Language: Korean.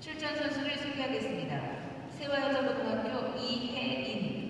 출전 선수를 소개하겠습니다. 세화여자고등학교 이혜인